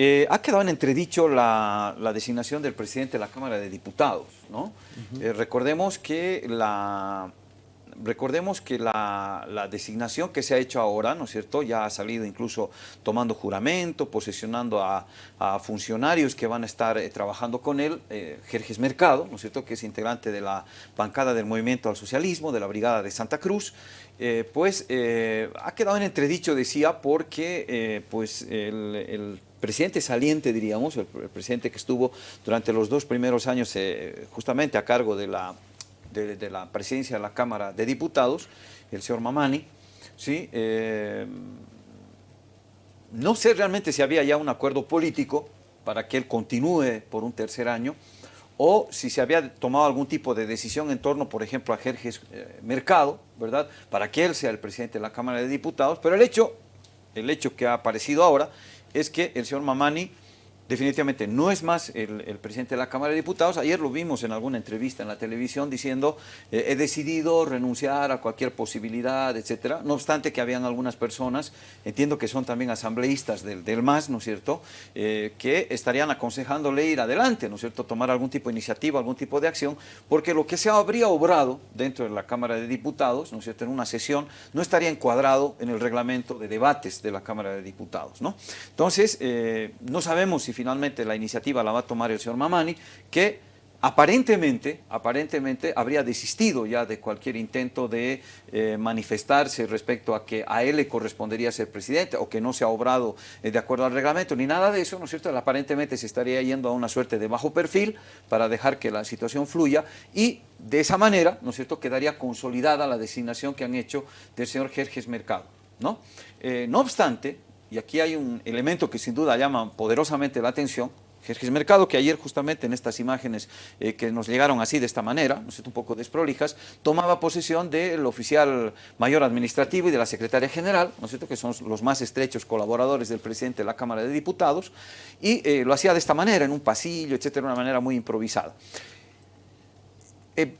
Eh, ha quedado en entredicho la, designación del presidente de la Cámara de Diputados, ¿no? Eh, recordemos que la, recordemos que la, designación que se ha hecho ahora, ¿no es cierto?, ya ha salido incluso tomando juramento, posesionando a, funcionarios que van a estar eh, trabajando con él, Jerjes Mercado, ¿no es cierto?, que es integrante de la bancada del Movimiento al Socialismo, de la Brigada de Santa Cruz, pues ha quedado en entredicho, decía, porque pues el, presidente saliente, diríamos, el, presidente que estuvo durante los dos primeros años justamente a cargo de la de, la presidencia de la Cámara de Diputados, el señor Mamani, ¿sí? Eh, no sé realmente si había ya un acuerdo político para que él continúe por un tercer año, o si se había tomado algún tipo de decisión en torno, por ejemplo, a Jerjes eh, Mercado, ¿verdad?, para que él sea el presidente de la Cámara de Diputados, pero el hecho, el hecho que ha aparecido ahora es que el señor Mamani definitivamente no es más el, presidente de la Cámara de Diputados. Ayer lo vimos en alguna entrevista en la televisión diciendo eh, he decidido renunciar a cualquier posibilidad, etcétera. No obstante que habían algunas personas, entiendo que son también asambleístas del, del MAS, ¿no es cierto?, eh, que estarían aconsejándole ir adelante, ¿no es cierto?, tomar algún tipo de iniciativa, algún tipo de acción, porque lo que se habría obrado dentro de la Cámara de Diputados, ¿no es cierto?, en una sesión, no estaría encuadrado en el reglamento de debates de la Cámara de Diputados, ¿no? Entonces, eh, no sabemos si finalmente la iniciativa la va a tomar el señor Mamani, que aparentemente, aparentemente habría desistido ya de cualquier intento de eh, manifestarse respecto a que a él le correspondería ser presidente o que no se ha obrado eh, de acuerdo al reglamento, ni nada de eso, ¿no es cierto? aparentemente se estaría yendo a una suerte de bajo perfil para dejar que la situación fluya y de esa manera, ¿no es cierto?, quedaría consolidada la designación que han hecho del señor Jerjes Mercado, ¿no? Eh, no obstante, y aquí hay un elemento que sin duda llama poderosamente la atención, Jerjes Mercado, que ayer justamente en estas imágenes eh, que nos llegaron así de esta manera, no sé, un poco desprolijas, tomaba posesión del oficial mayor administrativo y de la secretaria general, ¿no cierto?, que son los más estrechos colaboradores del presidente de la Cámara de Diputados, y eh, lo hacía de esta manera, en un pasillo, etcétera, de una manera muy improvisada. Eh,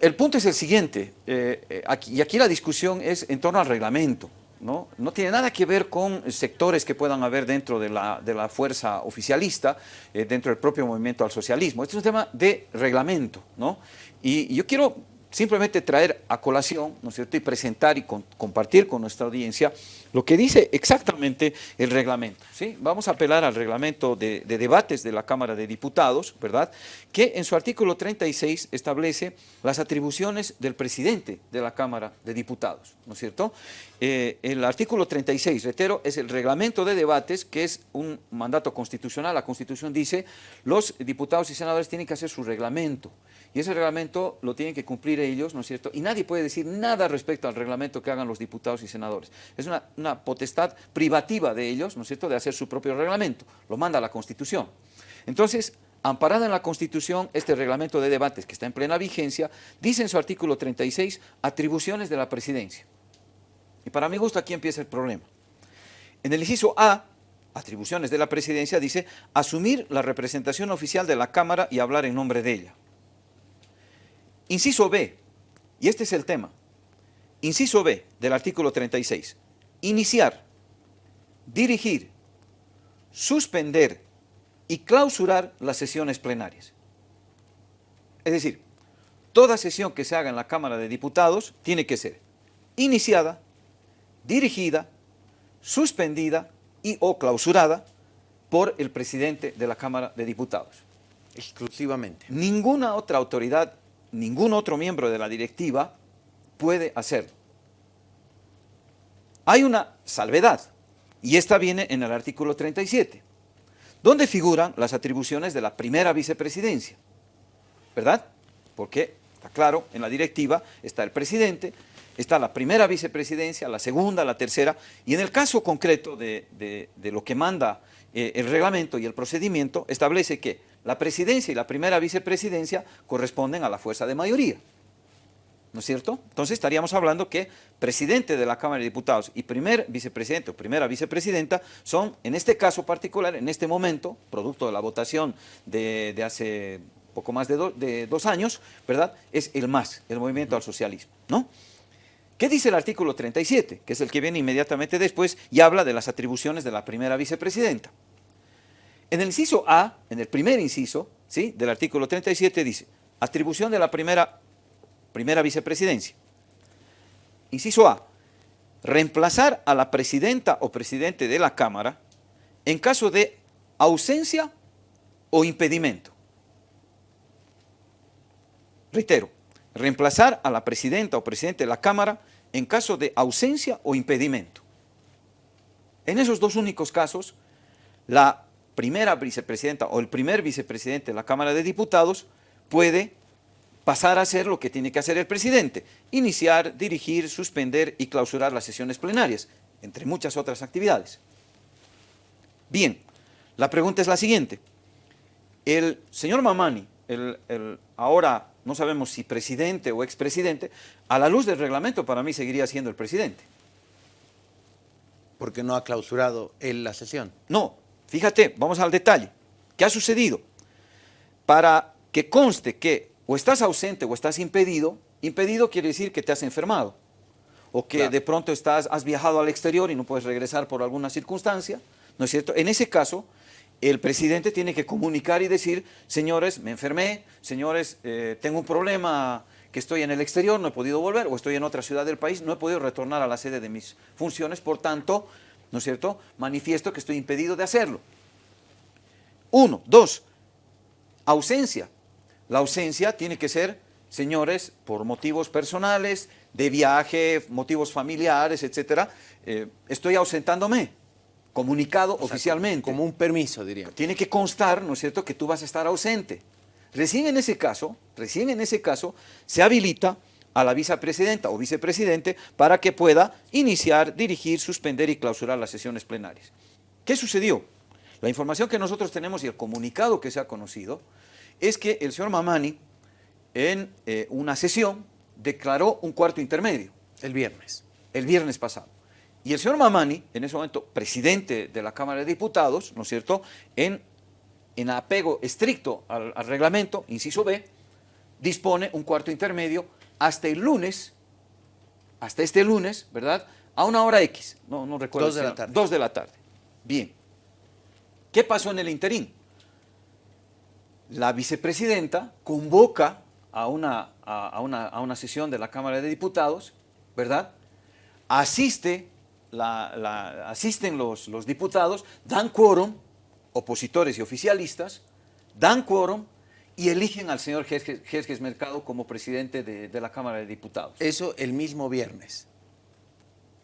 el punto es el siguiente, y aquí la discusión es en torno al reglamento, ¿no? tiene nada que ver con sectores que puedan haber dentro de la, de la fuerza oficialista, eh, dentro del propio movimiento al socialismo. Este es un tema de reglamento, ¿no? Y, yo quiero simplemente traer a colación, ¿no es cierto?, y presentar y compartir con nuestra audiencia lo que dice exactamente el reglamento. ¿sí? Vamos a apelar al reglamento de, debates de la Cámara de Diputados, ¿verdad?, que en su artículo 36 establece las atribuciones del presidente de la Cámara de Diputados, ¿no es cierto? Eh, el artículo 36, reitero, es el reglamento de debates, que es un mandato constitucional. La Constitución dice, los diputados y senadores tienen que hacer su reglamento, y ese reglamento lo tienen que cumplir ellos, ¿no es cierto? Y nadie puede decir nada respecto al reglamento que hagan los diputados y senadores. Es una, potestad privativa de ellos, ¿no es cierto?, de hacer su propio reglamento. Lo manda la Constitución. Entonces, amparada en la Constitución, este reglamento de debates que está en plena vigencia, dice en su artículo 36, atribuciones de la presidencia. Y para mi gusto aquí empieza el problema. En el inciso A, atribuciones de la presidencia, dice asumir la representación oficial de la Cámara y hablar en nombre de ella. Inciso B, y este es el tema, inciso B del artículo 36, iniciar, dirigir, suspender y clausurar las sesiones plenarias. Es decir, toda sesión que se haga en la Cámara de Diputados tiene que ser iniciada, dirigida, suspendida y o clausurada por el presidente de la Cámara de Diputados. Exclusivamente. Ninguna otra autoridad ningún otro miembro de la directiva puede hacerlo. Hay una salvedad, y esta viene en el artículo 37, donde figuran las atribuciones de la primera vicepresidencia, ¿verdad? Porque, está claro, en la directiva está el presidente, está la primera vicepresidencia, la segunda, la tercera, y en el caso concreto de, lo que manda eh, el reglamento y el procedimiento, establece que la presidencia y la primera vicepresidencia corresponden a la fuerza de mayoría. ¿No es cierto? Entonces estaríamos hablando que presidente de la Cámara de Diputados y primer vicepresidente o primera vicepresidenta son, en este caso particular, en este momento, producto de la votación de, hace poco más de, de, dos años, ¿verdad? Es el MAS, el Movimiento al Socialismo, ¿no? ¿Qué dice el artículo 37? Que es el que viene inmediatamente después y habla de las atribuciones de la primera vicepresidenta. En el inciso A, en el primer inciso ¿sí? del artículo 37 dice, atribución de la primera, primera vicepresidencia. Inciso A, reemplazar a la presidenta o presidente de la Cámara en caso de ausencia o impedimento. Reitero, reemplazar a la presidenta o presidente de la Cámara en caso de ausencia o impedimento. En esos dos únicos casos, la primera vicepresidenta o el primer vicepresidente de la Cámara de Diputados puede pasar a hacer lo que tiene que hacer el presidente, iniciar, dirigir, suspender y clausurar las sesiones plenarias, entre muchas otras actividades. Bien, la pregunta es la siguiente. El señor Mamani, el, ahora no sabemos si presidente o expresidente, a la luz del reglamento para mí seguiría siendo el presidente. Porque no ha clausurado él la sesión. No, fíjate, vamos al detalle. ¿Qué ha sucedido? Para que conste que o estás ausente o estás impedido, impedido quiere decir que te has enfermado, o que de pronto estás, has viajado al exterior y no puedes regresar por alguna circunstancia, ¿no es cierto? En ese caso, el presidente tiene que comunicar y decir, señores, me enfermé, señores, eh, tengo un problema que estoy en el exterior, no he podido volver, o estoy en otra ciudad del país, no he podido retornar a la sede de mis funciones, por tanto, ¿no es cierto?, manifiesto que estoy impedido de hacerlo. Uno. Dos, ausencia. La ausencia tiene que ser, señores, por motivos personales, de viaje, motivos familiares, etcétera, eh, estoy ausentándome comunicado oficialmente. Como un permiso, diría. Tiene que constar, ¿no es cierto?, que tú vas a estar ausente. Recién en ese caso, recién en ese caso, se habilita a la vicepresidenta o vicepresidente para que pueda iniciar, dirigir, suspender y clausurar las sesiones plenarias. ¿Qué sucedió? La información que nosotros tenemos y el comunicado que se ha conocido es que el señor Mamani en eh, una sesión declaró un cuarto intermedio. El viernes. El viernes pasado. Y el señor Mamani, en ese momento presidente de la Cámara de Diputados, ¿no es cierto?, en, en apego estricto al, reglamento, inciso B, dispone un cuarto intermedio hasta el lunes, hasta este lunes, ¿verdad?, a una hora X, no, no recuerdo. Dos de la tarde. Dos de la tarde. Bien. ¿Qué pasó en el interín? La vicepresidenta convoca a una, a, una, a una sesión de la Cámara de Diputados, ¿verdad?, asiste la, asisten los, los, diputados, dan quórum, opositores y oficialistas, dan quórum y eligen al señor Jerjes Mercado como presidente de, la Cámara de Diputados. Eso el mismo viernes.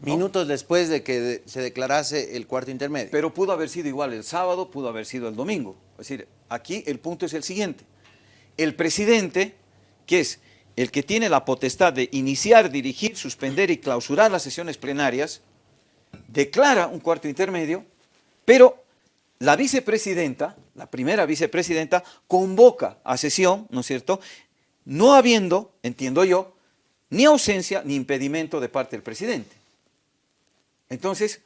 Minutos después de que se declarase el cuarto intermedio. Pero pudo haber sido igual el sábado, pudo haber sido el domingo. Es decir, aquí el punto es el siguiente. El presidente, que es el que tiene la potestad de iniciar, dirigir, suspender y clausurar las sesiones plenarias, declara un cuarto intermedio, pero la vicepresidenta, la primera vicepresidenta, convoca a sesión, ¿no es cierto?, no habiendo, entiendo yo, ni ausencia ni impedimento de parte del presidente. Entonces,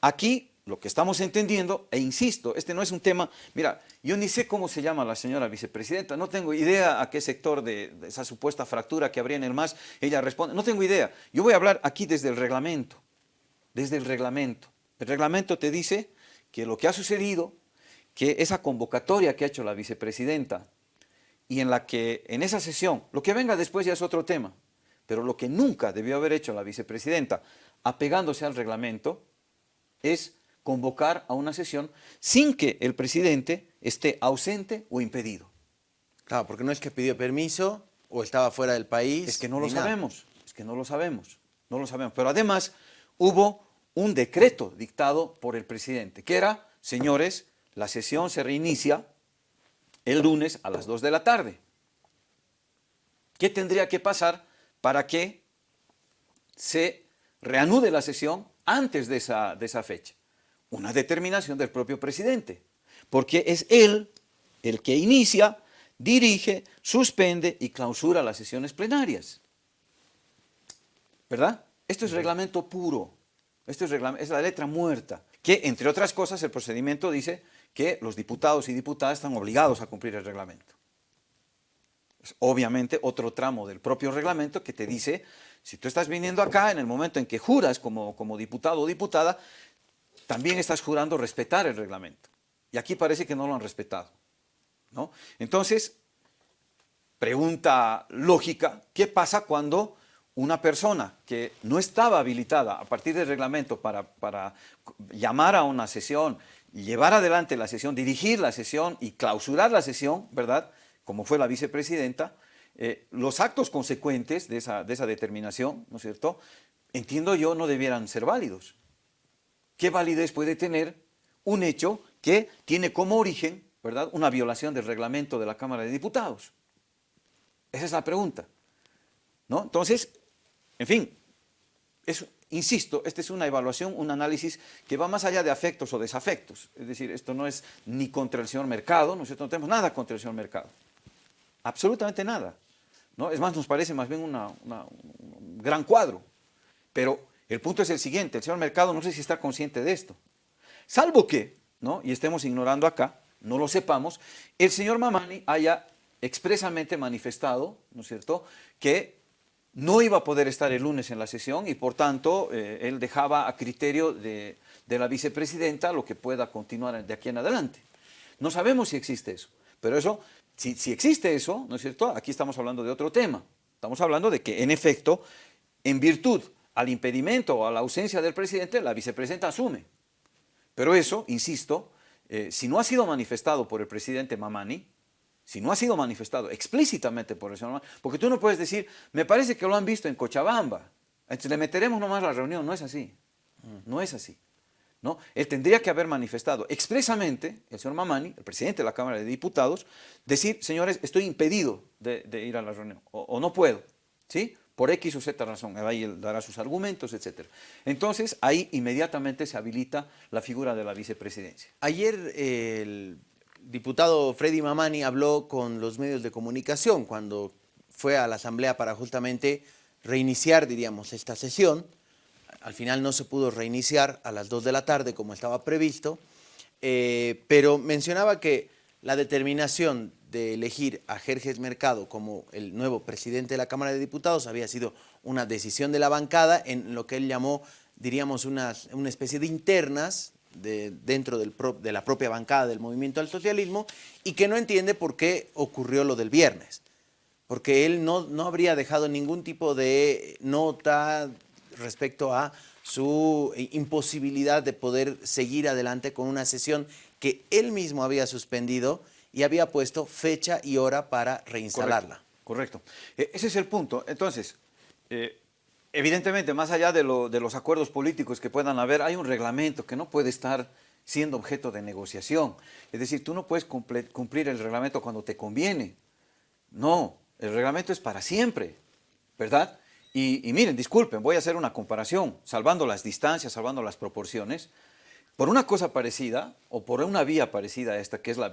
aquí lo que estamos entendiendo, e insisto, este no es un tema, mira, yo ni sé cómo se llama la señora vicepresidenta, no tengo idea a qué sector de, esa supuesta fractura que habría en el MAS ella responde, no tengo idea. Yo voy a hablar aquí desde el reglamento desde el reglamento. El reglamento te dice que lo que ha sucedido, que esa convocatoria que ha hecho la vicepresidenta y en la que en esa sesión, lo que venga después ya es otro tema, pero lo que nunca debió haber hecho la vicepresidenta apegándose al reglamento es convocar a una sesión sin que el presidente esté ausente o impedido. Claro, porque no es que pidió permiso o estaba fuera del país. Es que no lo sabemos, es que no lo sabemos, no lo sabemos. Pero además hubo un decreto dictado por el presidente, que era, señores, la sesión se reinicia el lunes a las 2 de la tarde. ¿Qué tendría que pasar para que se reanude la sesión antes de esa, de esa fecha? Una determinación del propio presidente, porque es él el que inicia, dirige, suspende y clausura las sesiones plenarias. ¿Verdad? Esto es reglamento puro. Esto es, la letra muerta, que entre otras cosas el procedimiento dice que los diputados y diputadas están obligados a cumplir el reglamento. Es obviamente otro tramo del propio reglamento que te dice, si tú estás viniendo acá en el momento en que juras como, como diputado o diputada, también estás jurando respetar el reglamento. Y aquí parece que no lo han respetado. ¿no? Entonces, pregunta lógica, ¿qué pasa cuando una persona que no estaba habilitada a partir del reglamento para, para llamar a una sesión, llevar adelante la sesión, dirigir la sesión y clausurar la sesión, ¿verdad?, como fue la vicepresidenta, eh, los actos consecuentes de esa, de esa determinación, ¿no es cierto?, entiendo yo, no debieran ser válidos. ¿Qué validez puede tener un hecho que tiene como origen, ¿verdad?, una violación del reglamento de la Cámara de Diputados? Esa es la pregunta. ¿no? Entonces, en fin, insisto, esta es una evaluación, un análisis que va más allá de afectos o desafectos. Es decir, esto no es ni contra el señor Mercado, ¿no, no tenemos nada contra el señor Mercado. Absolutamente nada. ¿no? Es más, nos parece más bien un gran cuadro. Pero el punto es el siguiente, el señor Mercado no sé si está consciente de esto. Salvo que, ¿no? y estemos ignorando acá, no lo sepamos, el señor Mamani haya expresamente manifestado, ¿no es cierto?, que no iba a poder estar el lunes en la sesión y por tanto eh, él dejaba a criterio de, la vicepresidenta lo que pueda continuar de aquí en adelante. No sabemos si existe eso, pero eso, si, si existe eso, ¿no es cierto?, aquí estamos hablando de otro tema. Estamos hablando de que en efecto, en virtud al impedimento o a la ausencia del presidente, la vicepresidenta asume. Pero eso, insisto, eh, si no ha sido manifestado por el presidente Mamani, si no ha sido manifestado explícitamente por el señor Mamani, porque tú no puedes decir, me parece que lo han visto en Cochabamba, entonces le meteremos nomás la reunión, no es así, no es así. ¿no? Él tendría que haber manifestado expresamente, el señor Mamani, el presidente de la Cámara de Diputados, decir, señores, estoy impedido de, ir a la reunión, o, o no puedo, ¿sí? Por X o Z razón, ahí él dará sus argumentos, etc. Entonces, ahí inmediatamente se habilita la figura de la vicepresidencia. Ayer el diputado Freddy Mamani habló con los medios de comunicación cuando fue a la asamblea para justamente reiniciar, diríamos, esta sesión. Al final no se pudo reiniciar a las 2 de la tarde como estaba previsto, eh, pero mencionaba que la determinación de elegir a Jerjes Mercado como el nuevo presidente de la Cámara de Diputados había sido una decisión de la bancada en lo que él llamó, diríamos, una, una especie de internas de, dentro del de la propia bancada del movimiento al socialismo y que no entiende por qué ocurrió lo del viernes. Porque él no, no habría dejado ningún tipo de nota respecto a su imposibilidad de poder seguir adelante con una sesión que él mismo había suspendido y había puesto fecha y hora para reinstalarla. Correcto. E, ese es el punto. Entonces, eh, evidentemente, más allá de, los acuerdos políticos que puedan haber, hay un reglamento que no puede estar siendo objeto de negociación. Es decir, tú no puedes cumplir el reglamento cuando te conviene. No, el reglamento es para siempre, ¿verdad? Y, y, miren, disculpen, voy a hacer una comparación, salvando las distancias, salvando las proporciones por una cosa parecida, o por una vía parecida a esta, que es la,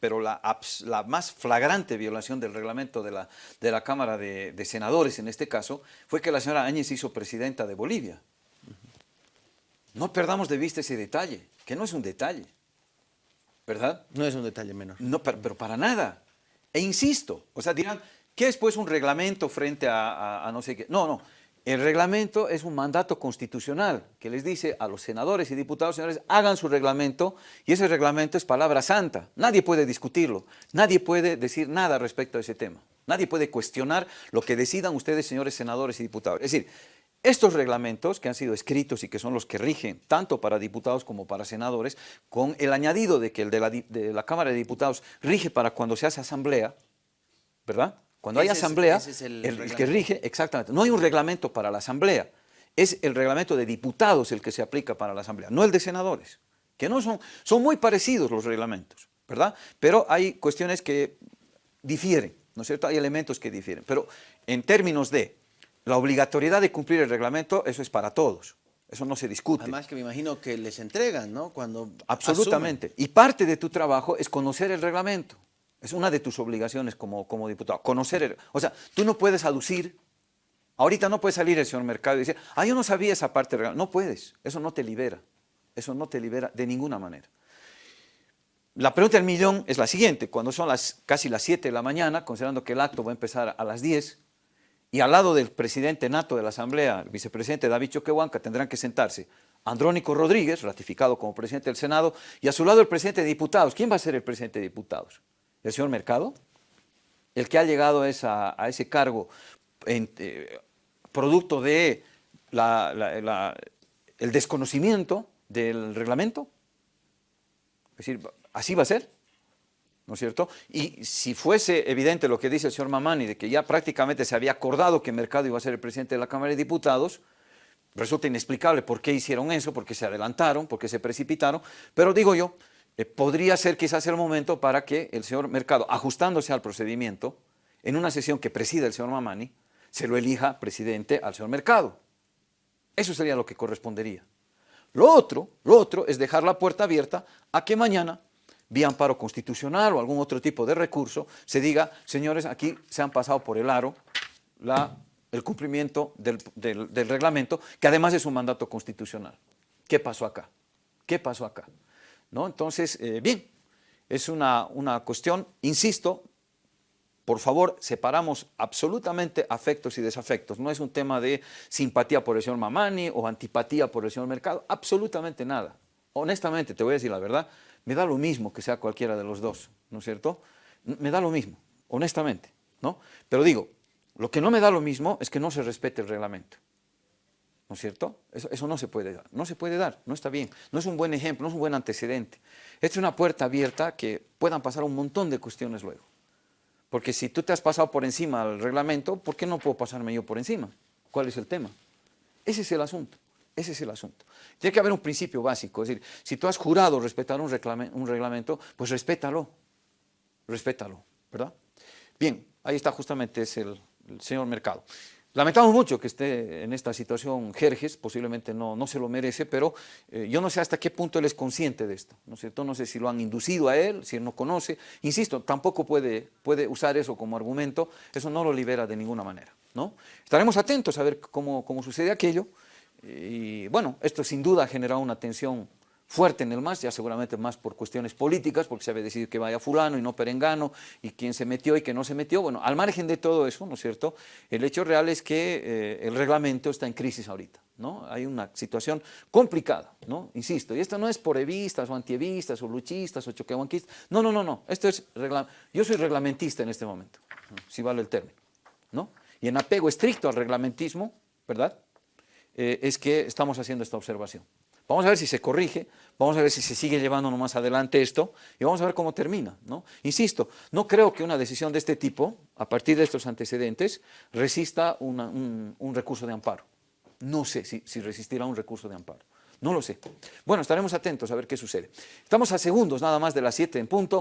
pero la, la, más flagrante violación del reglamento de la, de la Cámara de, Senadores, en este caso, fue que la señora Áñez hizo presidenta de Bolivia. No perdamos de vista ese detalle, que no es un detalle, ¿verdad? No es un detalle menor. No, pero, para nada. E insisto, o sea, dirán, ¿qué es pues un reglamento frente a, a no sé qué? No, no, el reglamento es un mandato constitucional que les dice a los senadores y diputados, señores, hagan su reglamento y ese reglamento es palabra santa. Nadie puede discutirlo, nadie puede decir nada respecto a ese tema. Nadie puede cuestionar lo que decidan ustedes, señores senadores y diputados. Es decir, estos reglamentos que han sido escritos y que son los que rigen tanto para diputados como para senadores, con el añadido de que el de la, Cámara de Diputados rige para cuando se hace asamblea, ¿verdad?, cuando hay asamblea, el, que rige, exactamente, no hay un reglamento para la asamblea, es el reglamento de diputados el que se aplica para la asamblea, no el de senadores, que no son, son muy parecidos los reglamentos, ¿verdad? Pero hay cuestiones que difieren, ¿no es cierto? Hay elementos que difieren, pero en términos de la obligatoriedad de cumplir el reglamento, eso es para todos. Eso no se discute. Además que me imagino que les entregan, ¿no? Cuando Absolutamente. Y parte de tu trabajo es conocer el reglamento. Es una de tus obligaciones como, como diputado, conocer, o sea, tú no puedes aducir, ahorita no puede salir el señor Mercado y decir, ah, yo no sabía esa parte, no puedes, eso no te libera, eso no te libera de ninguna manera. La pregunta del millón es la siguiente, cuando son las, casi las 7 de la mañana, considerando que el acto va a empezar a las 10, y al lado del presidente nato de la Asamblea, el vicepresidente David Choquehuanca, tendrán que sentarse Andrónico Rodríguez, ratificado como presidente del Senado, y a su lado el presidente de diputados. ¿Quién va a ser el presidente de diputados? ¿El señor Mercado? El que ha llegado a, ese cargo eh, producto de el desconocimiento del reglamento. Es decir, así va a ser. ¿no es cierto? Y si fuese evidente lo que dice el señor Mamani, de que ya prácticamente se había acordado que Mercado iba a ser el presidente de la Cámara de Diputados, resulta inexplicable por qué hicieron eso, por qué se adelantaron, por qué se precipitaron, pero digo yo, eh, podría ser quizás el momento para que el señor Mercado, ajustándose al procedimiento, en una sesión que preside el señor Mamani, se lo elija presidente al señor Mercado. Eso sería lo que correspondería. Lo otro, lo otro es dejar la puerta abierta a que mañana vía amparo constitucional o algún otro tipo de recurso, se diga, señores, aquí se han pasado por el aro el cumplimiento del, reglamento, que además es un mandato constitucional. ¿Qué pasó acá? ¿Qué pasó acá? ¿No? Entonces, eh, bien, es una, una cuestión, insisto, por favor, separamos absolutamente afectos y desafectos. No es un tema de simpatía por el señor Mamani o antipatía por el señor Mercado, absolutamente nada. Honestamente, te voy a decir la verdad, me da lo mismo que sea cualquiera de los dos, ¿no es cierto? Me da lo mismo, honestamente, ¿no? Pero digo, lo que no me da lo mismo es que no se respete el reglamento, ¿no es cierto? Eso, no se puede dar, no se puede dar, no está bien, no es un buen ejemplo, no es un buen antecedente. Esta es una puerta abierta que puedan pasar un montón de cuestiones luego. Porque si tú te has pasado por encima del reglamento, ¿por qué no puedo pasarme yo por encima? ¿Cuál es el tema? Ese es el asunto. Ese es el asunto. Tiene que haber un principio básico, es decir, si tú has jurado respetar un, reglamento, pues respétalo, respétalo, ¿verdad? Bien, ahí está justamente es el, señor Mercado. Lamentamos mucho que esté en esta situación Jerjes, posiblemente no, no se lo merece, pero eh, yo no sé hasta qué punto él es consciente de esto, ¿no es? No sé si lo han inducido a él, si él no conoce. Insisto, tampoco puede, puede usar eso como argumento, eso no lo libera de ninguna manera, ¿no? Estaremos atentos a ver cómo, cómo sucede aquello, y bueno, esto sin duda ha generado una tensión fuerte en el MAS, ya seguramente más por cuestiones políticas, porque se había decidido que vaya fulano y no perengano, y quién se metió y quién no se metió. Bueno, al margen de todo eso, ¿no es cierto?, el hecho real es que eh, el reglamento está en crisis ahorita, ¿no? Hay una situación complicada, ¿no? Insisto, y esto no es por evistas o antievistas o luchistas o choquehuanquistas, no, no, no, no, esto es, yo soy reglamentista en este momento, si vale el término, ¿no? Y en apego estricto al reglamentismo, ¿verdad?, eh, es que estamos haciendo esta observación. Vamos a ver si se corrige, vamos a ver si se sigue llevando más adelante esto y vamos a ver cómo termina. ¿no? Insisto, no creo que una decisión de este tipo, a partir de estos antecedentes, resista un, recurso de amparo. No sé si, si resistirá un recurso de amparo. No lo sé. Bueno, estaremos atentos a ver qué sucede. Estamos a segundos nada más de las 7 en punto.